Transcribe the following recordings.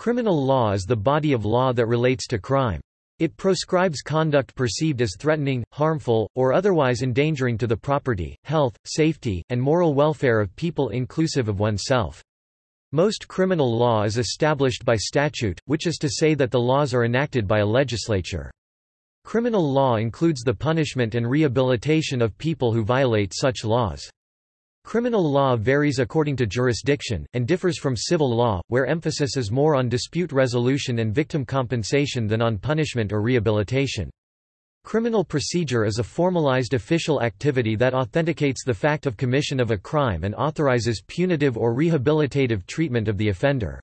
Criminal law is the body of law that relates to crime. It proscribes conduct perceived as threatening, harmful, or otherwise endangering to the property, health, safety, and moral welfare of people inclusive of oneself. Most criminal law is established by statute, which is to say that the laws are enacted by a legislature. Criminal law includes the punishment and rehabilitation of people who violate such laws. Criminal law varies according to jurisdiction, and differs from civil law, where emphasis is more on dispute resolution and victim compensation than on punishment or rehabilitation. Criminal procedure is a formalized official activity that authenticates the fact of commission of a crime and authorizes punitive or rehabilitative treatment of the offender.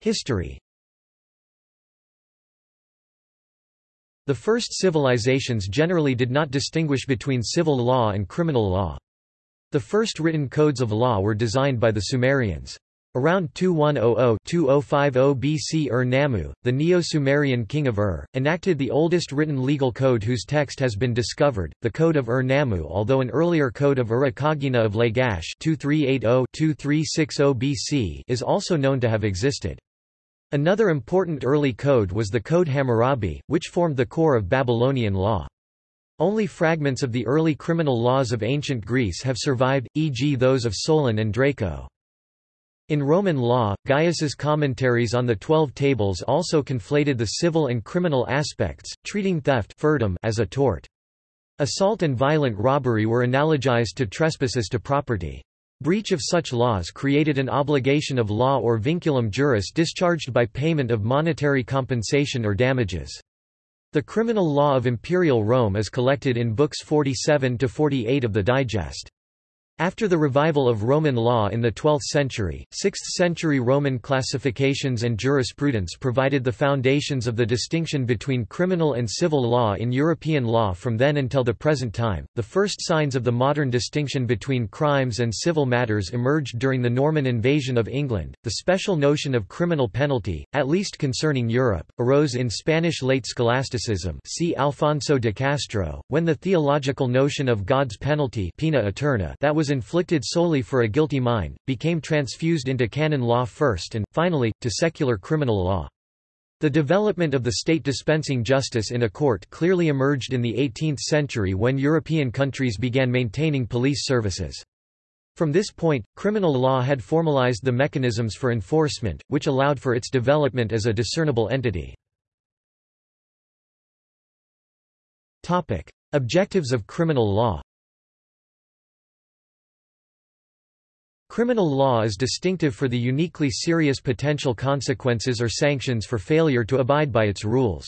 History The first civilizations generally did not distinguish between civil law and criminal law. The first written codes of law were designed by the Sumerians. Around 2100–2050 BC Ur-Nammu, the Neo-Sumerian king of Ur, enacted the oldest written legal code whose text has been discovered, the Code of Ur-Nammu although an earlier code of Urukagina of Lagash 2380–2360 BC is also known to have existed. Another important early code was the Codex Hammurabi, which formed the core of Babylonian law. Only fragments of the early criminal laws of ancient Greece have survived, e.g. those of Solon and Draco. In Roman law, Gaius's commentaries on the Twelve Tables also conflated the civil and criminal aspects, treating theft as a tort. Assault and violent robbery were analogized to trespasses to property. Breach of such laws created an obligation of law or vinculum juris discharged by payment of monetary compensation or damages. The criminal law of Imperial Rome is collected in books 47–48 of the Digest. After the revival of Roman law in the 12th century, 6th-century Roman classifications and jurisprudence provided the foundations of the distinction between criminal and civil law in European law from then until the present time. The first signs of the modern distinction between crimes and civil matters emerged during the Norman invasion of England. The special notion of criminal penalty, at least concerning Europe, arose in Spanish late scholasticism. See Alfonso de Castro, when the theological notion of God's penalty, poena aeterna, that was inflicted solely for a guilty mind, became transfused into canon law first and, finally, to secular criminal law. The development of the state dispensing justice in a court clearly emerged in the 18th century when European countries began maintaining police services. From this point, criminal law had formalized the mechanisms for enforcement, which allowed for its development as a discernible entity. Objectives of criminal law Criminal law is distinctive for the uniquely serious potential consequences or sanctions for failure to abide by its rules.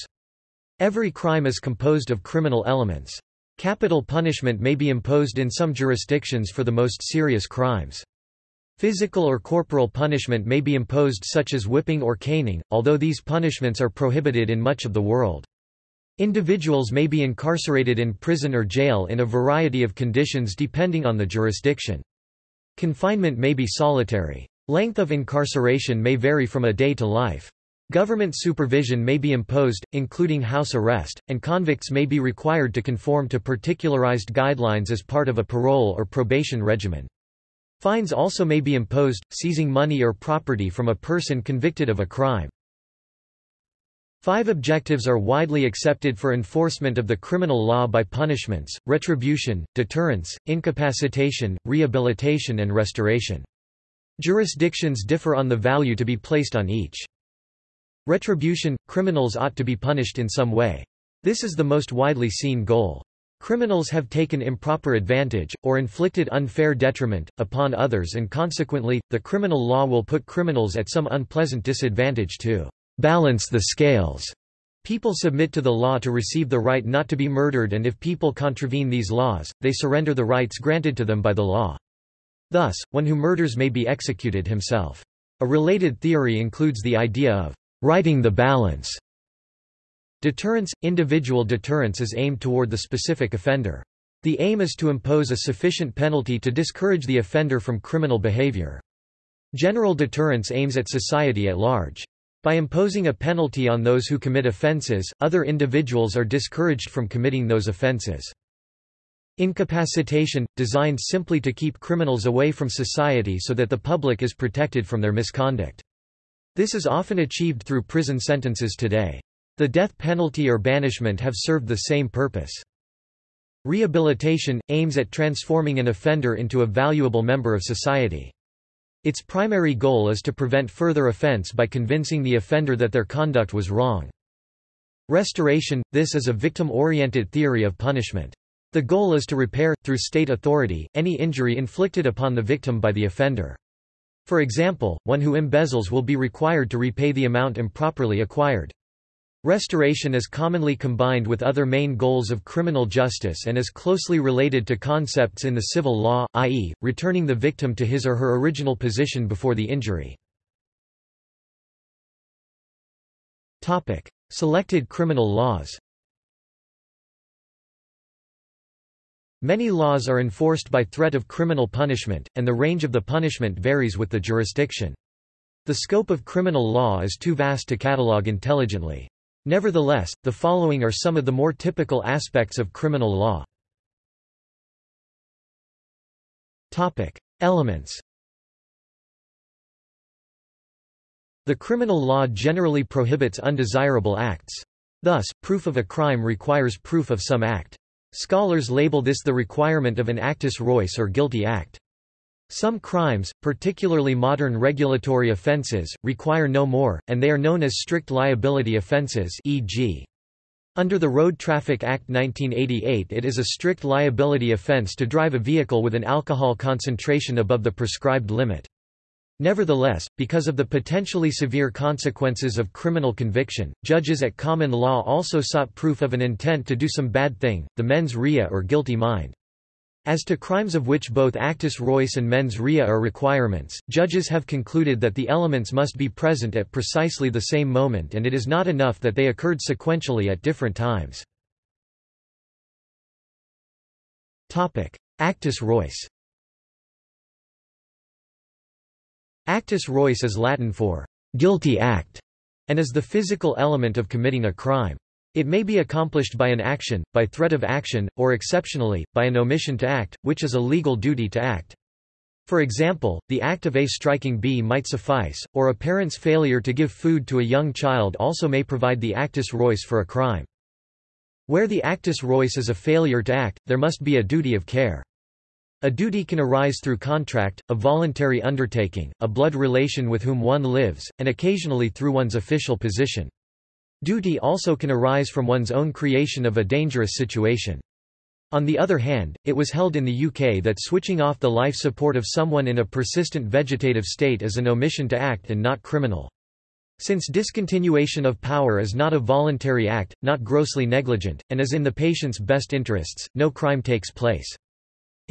Every crime is composed of criminal elements. Capital punishment may be imposed in some jurisdictions for the most serious crimes. Physical or corporal punishment may be imposed such as whipping or caning, although these punishments are prohibited in much of the world. Individuals may be incarcerated in prison or jail in a variety of conditions depending on the jurisdiction. Confinement may be solitary. Length of incarceration may vary from a day to life. Government supervision may be imposed, including house arrest, and convicts may be required to conform to particularized guidelines as part of a parole or probation regimen. Fines also may be imposed, seizing money or property from a person convicted of a crime. Five objectives are widely accepted for enforcement of the criminal law by punishments, retribution, deterrence, incapacitation, rehabilitation and restoration. Jurisdictions differ on the value to be placed on each. Retribution – Criminals ought to be punished in some way. This is the most widely seen goal. Criminals have taken improper advantage, or inflicted unfair detriment, upon others and consequently, the criminal law will put criminals at some unpleasant disadvantage too balance the scales. People submit to the law to receive the right not to be murdered and if people contravene these laws, they surrender the rights granted to them by the law. Thus, one who murders may be executed himself. A related theory includes the idea of righting the balance. Deterrence – Individual deterrence is aimed toward the specific offender. The aim is to impose a sufficient penalty to discourage the offender from criminal behavior. General deterrence aims at society at large. By imposing a penalty on those who commit offences, other individuals are discouraged from committing those offences. Incapacitation, designed simply to keep criminals away from society so that the public is protected from their misconduct. This is often achieved through prison sentences today. The death penalty or banishment have served the same purpose. Rehabilitation, aims at transforming an offender into a valuable member of society. Its primary goal is to prevent further offense by convincing the offender that their conduct was wrong. Restoration, this is a victim-oriented theory of punishment. The goal is to repair, through state authority, any injury inflicted upon the victim by the offender. For example, one who embezzles will be required to repay the amount improperly acquired. Restoration is commonly combined with other main goals of criminal justice and is closely related to concepts in the civil law, i.e., returning the victim to his or her original position before the injury. Selected criminal laws Many laws are enforced by threat of criminal punishment, and the range of the punishment varies with the jurisdiction. The scope of criminal law is too vast to catalogue intelligently. Nevertheless, the following are some of the more typical aspects of criminal law. Topic. Elements The criminal law generally prohibits undesirable acts. Thus, proof of a crime requires proof of some act. Scholars label this the requirement of an actus reus or guilty act. Some crimes, particularly modern regulatory offences, require no more, and they are known as strict liability offences e.g. Under the Road Traffic Act 1988 it is a strict liability offence to drive a vehicle with an alcohol concentration above the prescribed limit. Nevertheless, because of the potentially severe consequences of criminal conviction, judges at common law also sought proof of an intent to do some bad thing, the mens rea or guilty mind. As to crimes of which both actus reus and mens rea are requirements, judges have concluded that the elements must be present at precisely the same moment and it is not enough that they occurred sequentially at different times. Actus reus Actus reus is Latin for guilty act, and is the physical element of committing a crime. It may be accomplished by an action, by threat of action, or exceptionally, by an omission to act, which is a legal duty to act. For example, the act of A striking B might suffice, or a parent's failure to give food to a young child also may provide the actus reus for a crime. Where the actus reus is a failure to act, there must be a duty of care. A duty can arise through contract, a voluntary undertaking, a blood relation with whom one lives, and occasionally through one's official position. Duty also can arise from one's own creation of a dangerous situation. On the other hand, it was held in the UK that switching off the life support of someone in a persistent vegetative state is an omission to act and not criminal. Since discontinuation of power is not a voluntary act, not grossly negligent, and is in the patient's best interests, no crime takes place.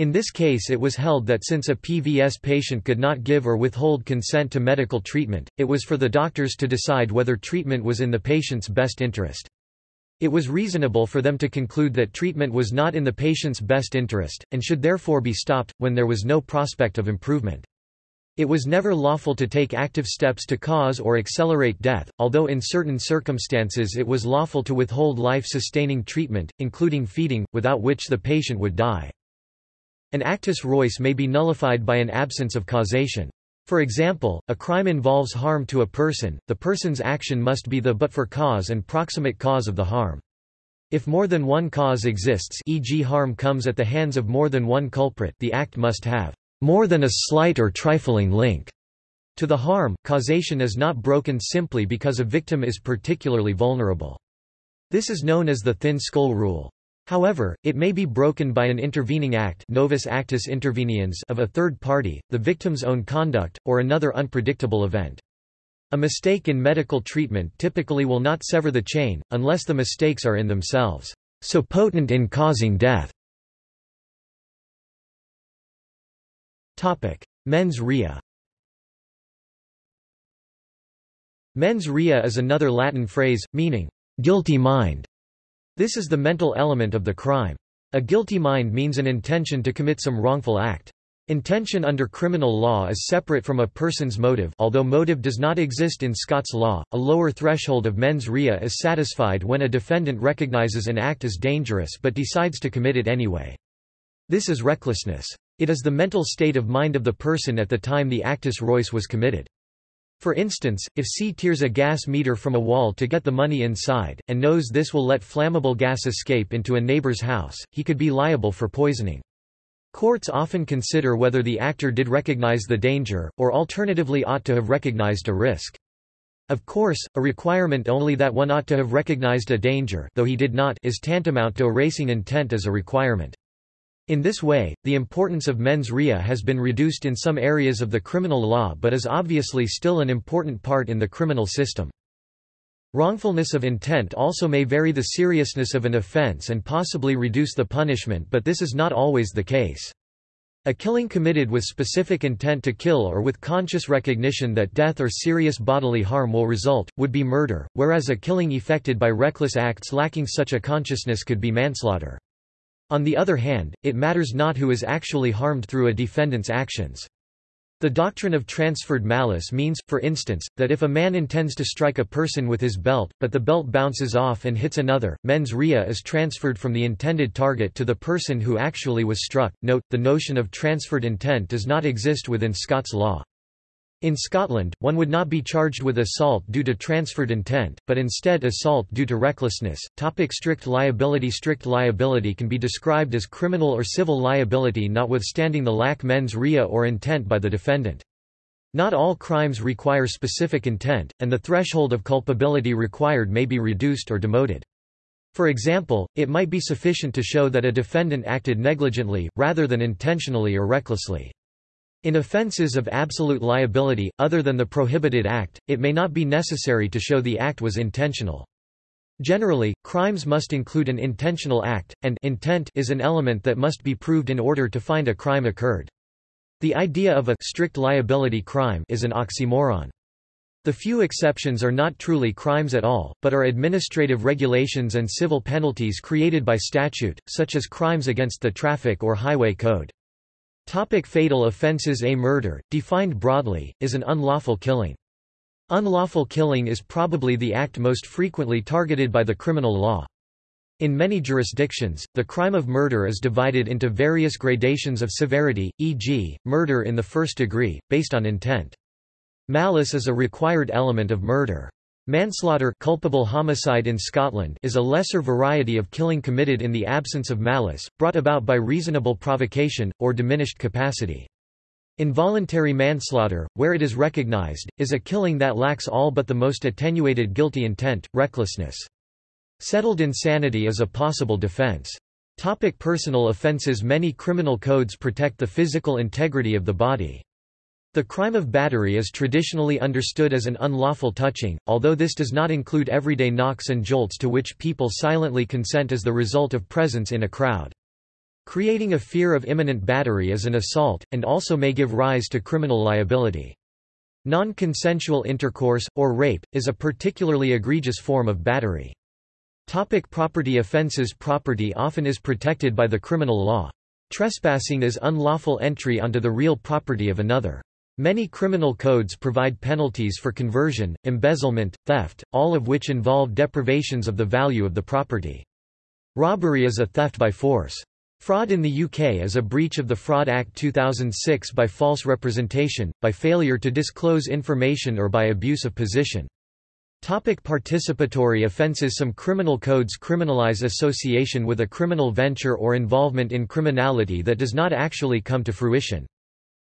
In this case it was held that since a PVS patient could not give or withhold consent to medical treatment, it was for the doctors to decide whether treatment was in the patient's best interest. It was reasonable for them to conclude that treatment was not in the patient's best interest, and should therefore be stopped, when there was no prospect of improvement. It was never lawful to take active steps to cause or accelerate death, although in certain circumstances it was lawful to withhold life-sustaining treatment, including feeding, without which the patient would die. An actus reus may be nullified by an absence of causation. For example, a crime involves harm to a person, the person's action must be the but for cause and proximate cause of the harm. If more than one cause exists e.g. harm comes at the hands of more than one culprit the act must have more than a slight or trifling link to the harm, causation is not broken simply because a victim is particularly vulnerable. This is known as the thin skull rule. However, it may be broken by an intervening act novus actus interveniens of a third party, the victim's own conduct, or another unpredictable event. A mistake in medical treatment typically will not sever the chain, unless the mistakes are in themselves so potent in causing death. Mens rea Mens rea is another Latin phrase, meaning, guilty mind. This is the mental element of the crime. A guilty mind means an intention to commit some wrongful act. Intention under criminal law is separate from a person's motive although motive does not exist in Scots law, a lower threshold of mens rea is satisfied when a defendant recognizes an act as dangerous but decides to commit it anyway. This is recklessness. It is the mental state of mind of the person at the time the actus reus was committed. For instance, if C tears a gas meter from a wall to get the money inside, and knows this will let flammable gas escape into a neighbor's house, he could be liable for poisoning. Courts often consider whether the actor did recognize the danger, or alternatively ought to have recognized a risk. Of course, a requirement only that one ought to have recognized a danger though he did not is tantamount to erasing intent as a requirement. In this way, the importance of mens rea has been reduced in some areas of the criminal law but is obviously still an important part in the criminal system. Wrongfulness of intent also may vary the seriousness of an offense and possibly reduce the punishment but this is not always the case. A killing committed with specific intent to kill or with conscious recognition that death or serious bodily harm will result, would be murder, whereas a killing effected by reckless acts lacking such a consciousness could be manslaughter. On the other hand, it matters not who is actually harmed through a defendant's actions. The doctrine of transferred malice means, for instance, that if a man intends to strike a person with his belt, but the belt bounces off and hits another, mens rea is transferred from the intended target to the person who actually was struck. Note, the notion of transferred intent does not exist within Scots law. In Scotland, one would not be charged with assault due to transferred intent, but instead assault due to recklessness. Topic strict liability Strict liability can be described as criminal or civil liability notwithstanding the lack mens rea or intent by the defendant. Not all crimes require specific intent, and the threshold of culpability required may be reduced or demoted. For example, it might be sufficient to show that a defendant acted negligently, rather than intentionally or recklessly. In offences of absolute liability, other than the prohibited act, it may not be necessary to show the act was intentional. Generally, crimes must include an intentional act, and intent is an element that must be proved in order to find a crime occurred. The idea of a strict liability crime is an oxymoron. The few exceptions are not truly crimes at all, but are administrative regulations and civil penalties created by statute, such as crimes against the traffic or highway code. Topic fatal offences A murder, defined broadly, is an unlawful killing. Unlawful killing is probably the act most frequently targeted by the criminal law. In many jurisdictions, the crime of murder is divided into various gradations of severity, e.g., murder in the first degree, based on intent. Malice is a required element of murder. Manslaughter culpable homicide in Scotland is a lesser variety of killing committed in the absence of malice, brought about by reasonable provocation, or diminished capacity. Involuntary manslaughter, where it is recognized, is a killing that lacks all but the most attenuated guilty intent, recklessness. Settled insanity is a possible defense. Topic personal offenses Many criminal codes protect the physical integrity of the body. The crime of battery is traditionally understood as an unlawful touching, although this does not include everyday knocks and jolts to which people silently consent as the result of presence in a crowd. Creating a fear of imminent battery is an assault, and also may give rise to criminal liability. Non-consensual intercourse, or rape, is a particularly egregious form of battery. Topic property offenses Property often is protected by the criminal law. Trespassing is unlawful entry onto the real property of another. Many criminal codes provide penalties for conversion, embezzlement, theft, all of which involve deprivations of the value of the property. Robbery is a theft by force. Fraud in the UK is a breach of the Fraud Act 2006 by false representation, by failure to disclose information or by abuse of position. Topic participatory offences Some criminal codes criminalize association with a criminal venture or involvement in criminality that does not actually come to fruition.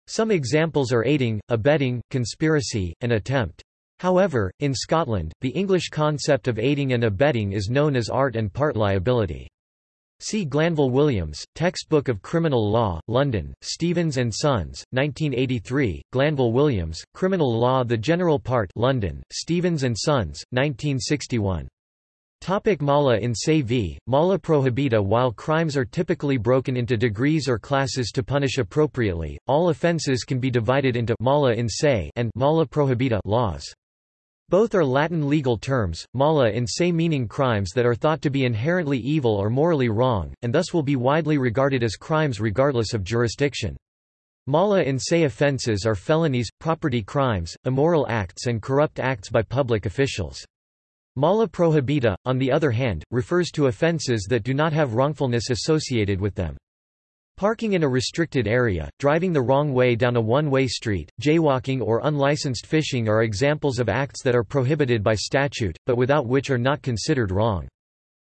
Some examples are aiding, abetting, conspiracy, and attempt. However, in Scotland, the English concept of aiding and abetting is known as art and part liability. See Glanville Williams, Textbook of Criminal Law, London, Stevens and Sons, 1983, Glanville Williams, Criminal Law The General Part London, Stevens and Sons, 1961. Topic mala in se v. Mala prohibita While crimes are typically broken into degrees or classes to punish appropriately, all offences can be divided into mala in se and mala prohibita laws. Both are Latin legal terms, mala in se meaning crimes that are thought to be inherently evil or morally wrong, and thus will be widely regarded as crimes regardless of jurisdiction. Mala in se offences are felonies, property crimes, immoral acts and corrupt acts by public officials. Mala prohibita, on the other hand, refers to offences that do not have wrongfulness associated with them. Parking in a restricted area, driving the wrong way down a one-way street, jaywalking or unlicensed fishing are examples of acts that are prohibited by statute, but without which are not considered wrong.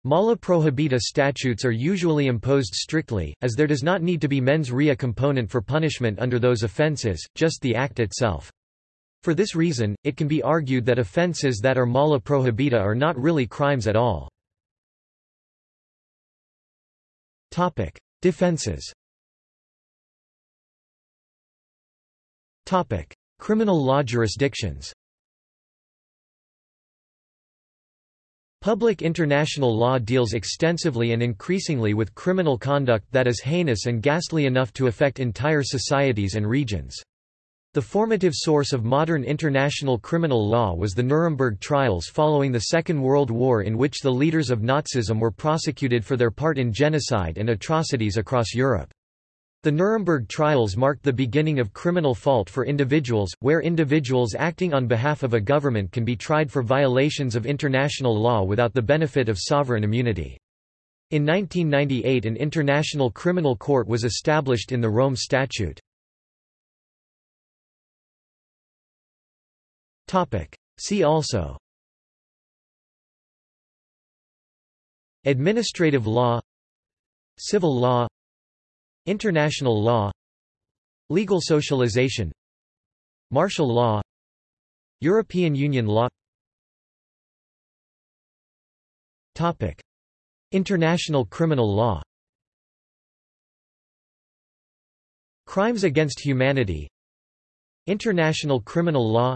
Mala prohibita statutes are usually imposed strictly, as there does not need to be mens rea component for punishment under those offences, just the act itself. For this reason, it can be argued that offences that are mala prohibita are not really crimes at all. Defenses Criminal law jurisdictions Public international law deals extensively and increasingly with criminal conduct that is heinous and ghastly enough to affect entire societies and regions. The formative source of modern international criminal law was the Nuremberg trials following the Second World War in which the leaders of Nazism were prosecuted for their part in genocide and atrocities across Europe. The Nuremberg trials marked the beginning of criminal fault for individuals, where individuals acting on behalf of a government can be tried for violations of international law without the benefit of sovereign immunity. In 1998 an international criminal court was established in the Rome Statute. See also. Administrative law. Civil law. International law. Legal socialization. Martial law. European Union law. Topic. International criminal law. Crimes against humanity. International criminal law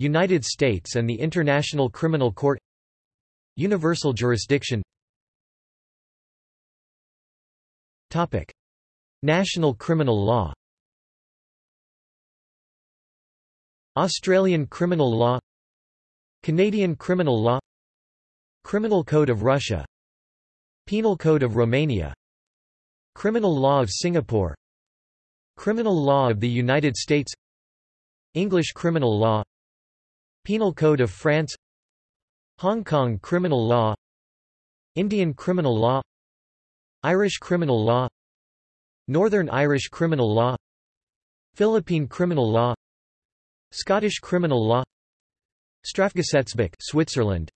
United States and the International Criminal Court Universal jurisdiction. Topic. National criminal law. Australian criminal law. Canadian criminal law. Criminal Code of Russia. Penal Code of Romania. Criminal Law of Singapore. Criminal Law of the United States. English criminal law Penal Code of France Hong Kong criminal law Indian criminal law Irish criminal law Northern Irish criminal law Philippine criminal law Scottish criminal law Strafgesetzbuch Switzerland.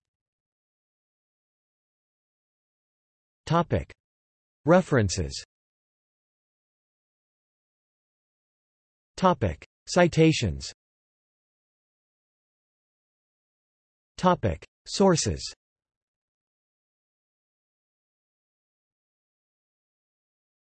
Topic. References. Topic. Citations Topic. Sources